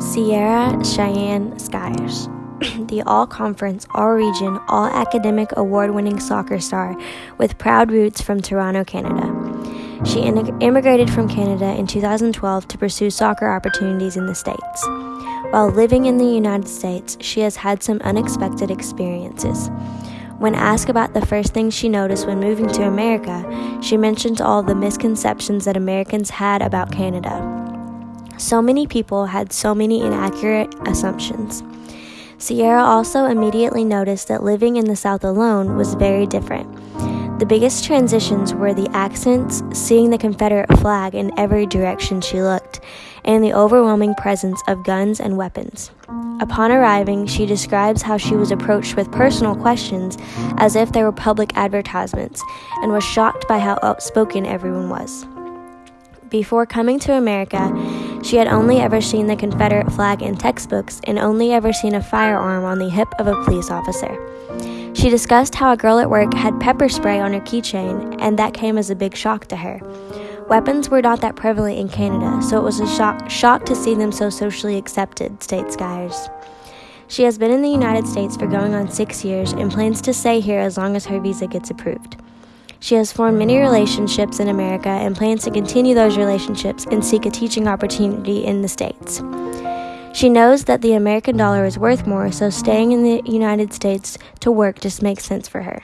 Sierra Cheyenne Skyers, the all conference, all region, all academic award winning soccer star with proud roots from Toronto, Canada. She immigrated from Canada in 2012 to pursue soccer opportunities in the States. While living in the United States, she has had some unexpected experiences. When asked about the first thing she noticed when moving to America, she mentioned all the misconceptions that Americans had about Canada. So many people had so many inaccurate assumptions. Sierra also immediately noticed that living in the South alone was very different. The biggest transitions were the accents, seeing the Confederate flag in every direction she looked, and the overwhelming presence of guns and weapons. Upon arriving, she describes how she was approached with personal questions as if they were public advertisements, and was shocked by how outspoken everyone was. Before coming to America, she had only ever seen the Confederate flag in textbooks and only ever seen a firearm on the hip of a police officer. She discussed how a girl at work had pepper spray on her keychain, and that came as a big shock to her. Weapons were not that prevalent in Canada, so it was a shock, shock to see them so socially accepted, states Skyers. She has been in the United States for going on six years and plans to stay here as long as her visa gets approved. She has formed many relationships in America and plans to continue those relationships and seek a teaching opportunity in the States. She knows that the American dollar is worth more, so staying in the United States to work just makes sense for her.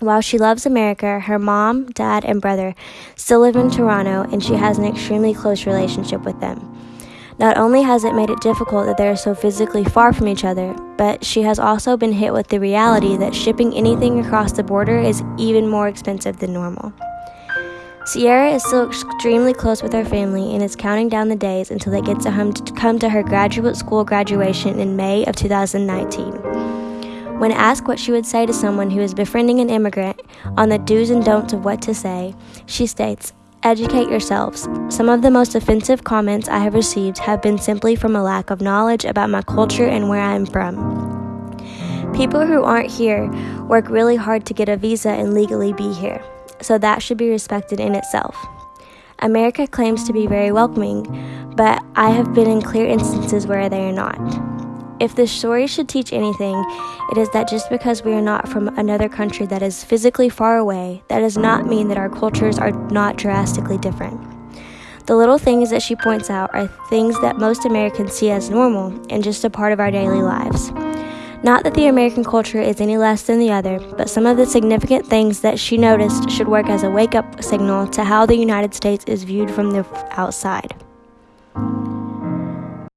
While she loves America, her mom, dad, and brother still live in Toronto, and she has an extremely close relationship with them. Not only has it made it difficult that they are so physically far from each other, but she has also been hit with the reality that shipping anything across the border is even more expensive than normal. Sierra is still extremely close with her family and is counting down the days until they get to come to her graduate school graduation in May of 2019. When asked what she would say to someone who is befriending an immigrant on the do's and don'ts of what to say, she states, Educate yourselves. Some of the most offensive comments I have received have been simply from a lack of knowledge about my culture and where I am from. People who aren't here work really hard to get a visa and legally be here, so that should be respected in itself. America claims to be very welcoming, but I have been in clear instances where they are not. If this story should teach anything, it is that just because we are not from another country that is physically far away, that does not mean that our cultures are not drastically different. The little things that she points out are things that most Americans see as normal and just a part of our daily lives. Not that the American culture is any less than the other, but some of the significant things that she noticed should work as a wake up signal to how the United States is viewed from the outside.